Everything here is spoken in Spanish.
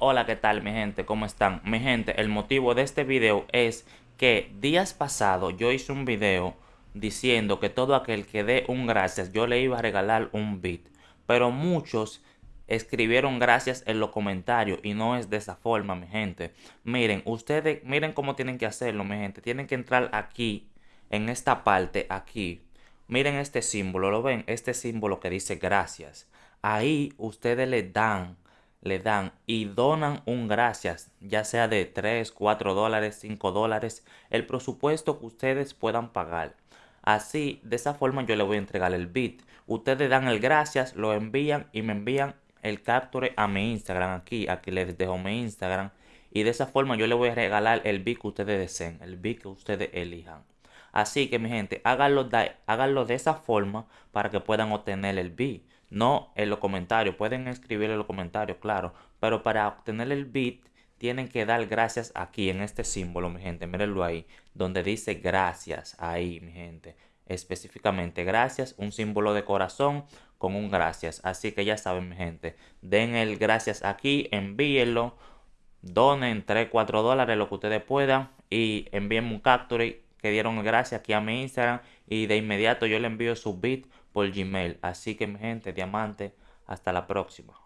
Hola, ¿qué tal mi gente? ¿Cómo están? Mi gente, el motivo de este video es que días pasados yo hice un video diciendo que todo aquel que dé un gracias yo le iba a regalar un beat. Pero muchos escribieron gracias en los comentarios y no es de esa forma, mi gente. Miren, ustedes, miren cómo tienen que hacerlo, mi gente. Tienen que entrar aquí, en esta parte, aquí. Miren este símbolo, ¿lo ven? Este símbolo que dice gracias. Ahí ustedes le dan le dan y donan un gracias, ya sea de 3, 4 dólares, 5 dólares, el presupuesto que ustedes puedan pagar. Así, de esa forma yo le voy a entregar el bit. Ustedes dan el gracias, lo envían y me envían el capture a mi Instagram aquí. Aquí les dejo mi Instagram. Y de esa forma yo le voy a regalar el bit que ustedes deseen, el bit que ustedes elijan. Así que mi gente, háganlo de, háganlo de esa forma para que puedan obtener el bit. No en los comentarios, pueden escribir en los comentarios, claro. Pero para obtener el bit tienen que dar gracias aquí en este símbolo, mi gente. Mírenlo ahí, donde dice gracias. Ahí, mi gente. Específicamente gracias, un símbolo de corazón con un gracias. Así que ya saben, mi gente. Den el gracias aquí, envíenlo. Donen 3, 4 dólares, lo que ustedes puedan. Y envíenme un capture que dieron gracias aquí a mi Instagram y de inmediato yo le envío su bit por Gmail. Así que mi gente, diamante, hasta la próxima.